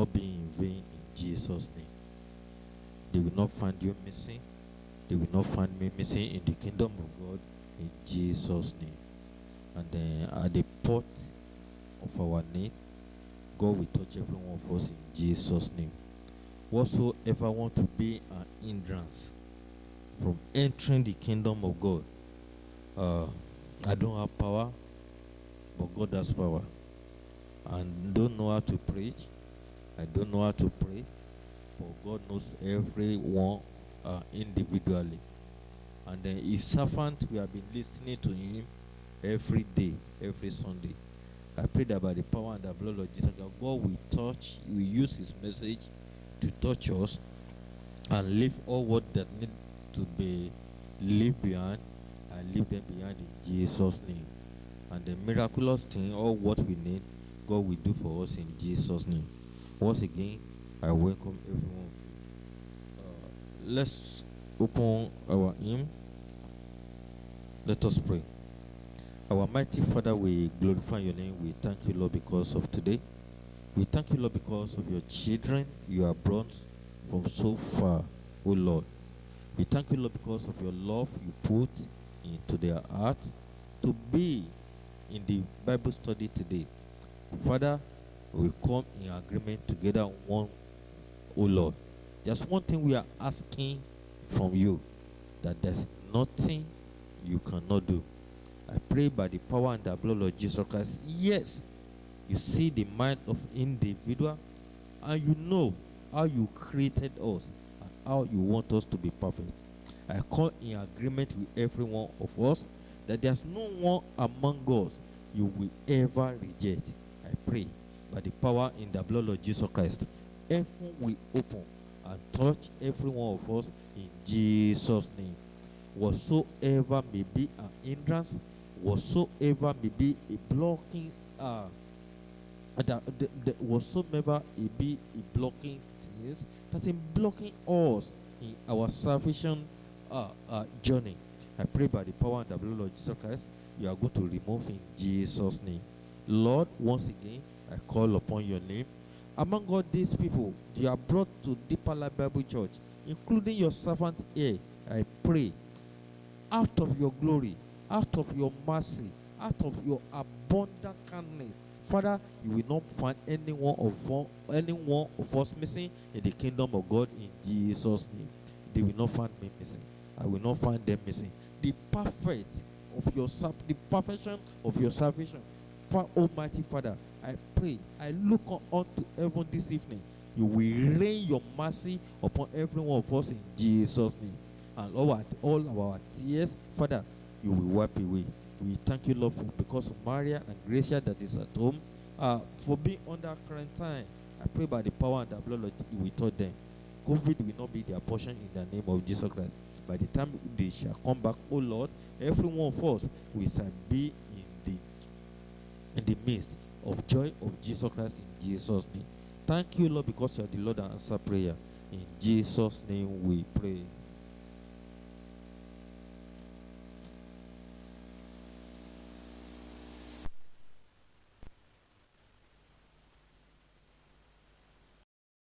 not be in vain in Jesus' name. They will not find you missing. They will not find me missing in the kingdom of God in Jesus' name. And then at the port of our need, God will touch every one of us in Jesus' name. Whatsoever want to be an hindrance from entering the kingdom of God, uh, I don't have power, but God has power. And don't know how to preach. I don't know how to pray, but God knows everyone uh, individually. And then His servant, we have been listening to Him every day, every Sunday. I pray that by the power and the blood of Jesus, that God will touch, will use His message to touch us and leave all what that need to be leave behind and leave them behind in Jesus' name. And the miraculous thing, all what we need, God will do for us in Jesus' name. Once again, I welcome everyone. Uh, let's open our hymn. Let us pray. Our mighty Father, we glorify your name. We thank you, Lord, because of today. We thank you, Lord, because of your children you have brought from so far, O Lord. We thank you, Lord, because of your love you put into their hearts to be in the Bible study today. Father, we come in agreement together one, oh Lord. There's one thing we are asking from you that there's nothing you cannot do. I pray by the power and the blood of Jesus Christ. Yes, you see the mind of individual and you know how you created us and how you want us to be perfect. I come in agreement with every one of us that there's no one among us you will ever reject. I pray by the power in the blood of Jesus Christ. Heaven will open and touch every one of us in Jesus' name. Whatsoever may be an hindrance, whatsoever may be a blocking, uh, that, the, the, whatsoever it be a blocking things, that's in blocking us in our salvation uh, uh, journey. I pray by the power and the blood of Jesus Christ, you are going to remove in Jesus' name. Lord, once again, I call upon your name. Among all these people you are brought to Deeper Life Bible Church, including your servant here, I pray, out of your glory, out of your mercy, out of your abundant kindness, Father, you will not find anyone of anyone of us missing in the kingdom of God in Jesus' name. They will not find me missing. I will not find them missing. The perfect of your the perfection of your salvation. Almighty Father, I pray, I look unto heaven this evening. You will rain your mercy upon every one of us in Jesus' name. And all, all our tears, Father, you will wipe away. We thank you, Lord, for because of Maria and Gracia that is at home, uh, for being under quarantine. I pray by the power and the blood of you will taught them. COVID will not be their portion in the name of Jesus Christ. By the time they shall come back, oh Lord, every one of us we shall be in the in the midst of joy of Jesus Christ in Jesus' name. Thank you, Lord, because you are the Lord that answer prayer. In Jesus' name we pray.